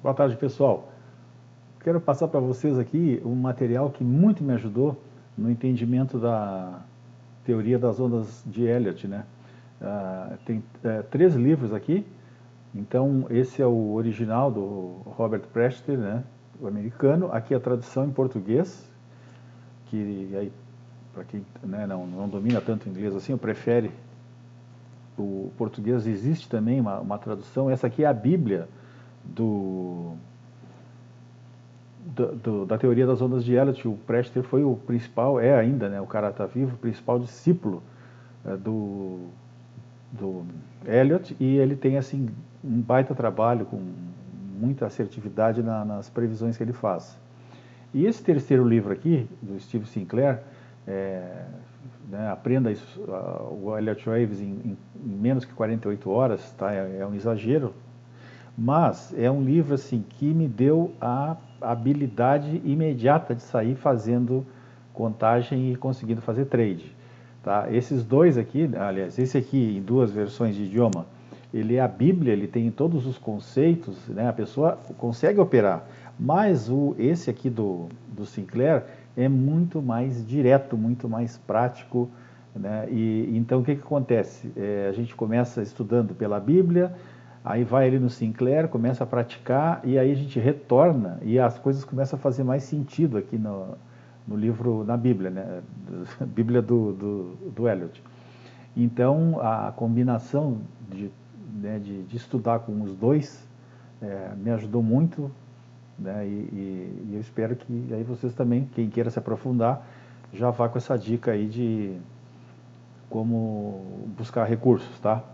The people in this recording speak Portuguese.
Boa tarde, pessoal. Quero passar para vocês aqui um material que muito me ajudou no entendimento da teoria das ondas de Elliott. Né? Uh, tem uh, três livros aqui, então esse é o original do Robert Prester, né? o americano. Aqui a tradução em português, que aí, para quem né, não, não domina tanto inglês assim, ou prefere o português, existe também uma, uma tradução. Essa aqui é a Bíblia do, do, do, da teoria das ondas de Elliott, o Prester foi o principal, é ainda, né, o cara está vivo, o principal discípulo é, do, do Elliott, e ele tem assim um baita trabalho com muita assertividade na, nas previsões que ele faz. E esse terceiro livro aqui, do Steve Sinclair, é, né, aprenda isso, uh, o Elliott Waves em, em, em, menos que 48 horas, tá? é, é um exagero, mas é um livro assim que me deu a habilidade imediata de sair fazendo contagem e conseguindo fazer trade. Tá? Esses dois aqui, aliás, esse aqui em duas versões de idioma, ele é a Bíblia, ele tem todos os conceitos, né? a pessoa consegue operar, mas o, esse aqui do, do Sinclair é muito mais direto, muito mais prático, né? e então o que, que acontece? É, a gente começa estudando pela Bíblia, Aí vai ele no Sinclair, começa a praticar e aí a gente retorna e as coisas começam a fazer mais sentido aqui no, no livro, na Bíblia, né? Bíblia do, do, do Eliot. Então, a combinação de, né, de, de, estudar com os dois é, me ajudou muito né, e, e, e, eu espero que aí vocês também, quem queira se aprofundar, já vá com essa dica aí de como buscar recursos, tá?